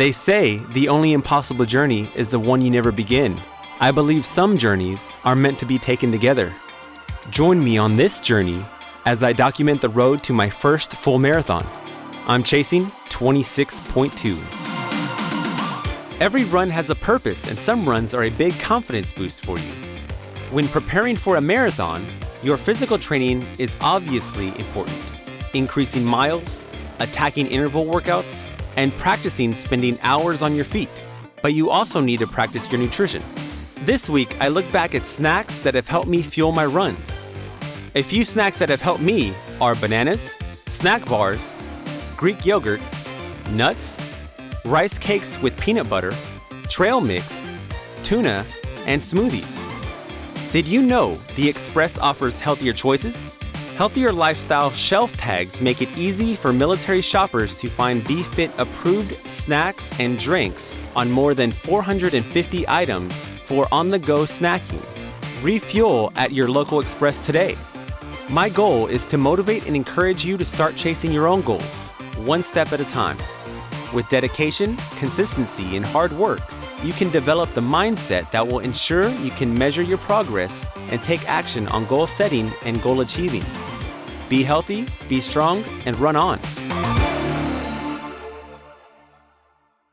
They say the only impossible journey is the one you never begin. I believe some journeys are meant to be taken together. Join me on this journey as I document the road to my first full marathon. I'm chasing 26.2. Every run has a purpose, and some runs are a big confidence boost for you. When preparing for a marathon, your physical training is obviously important. Increasing miles, attacking interval workouts, and practicing spending hours on your feet. But you also need to practice your nutrition. This week, I look back at snacks that have helped me fuel my runs. A few snacks that have helped me are bananas, snack bars, Greek yogurt, nuts, rice cakes with peanut butter, trail mix, tuna, and smoothies. Did you know the Express offers healthier choices? Healthier lifestyle shelf tags make it easy for military shoppers to find BeFit approved snacks and drinks on more than 450 items for on the go snacking. Refuel at your local Express today. My goal is to motivate and encourage you to start chasing your own goals, one step at a time. With dedication, consistency, and hard work, you can develop the mindset that will ensure you can measure your progress and take action on goal setting and goal achieving. Be healthy, be strong, and run on.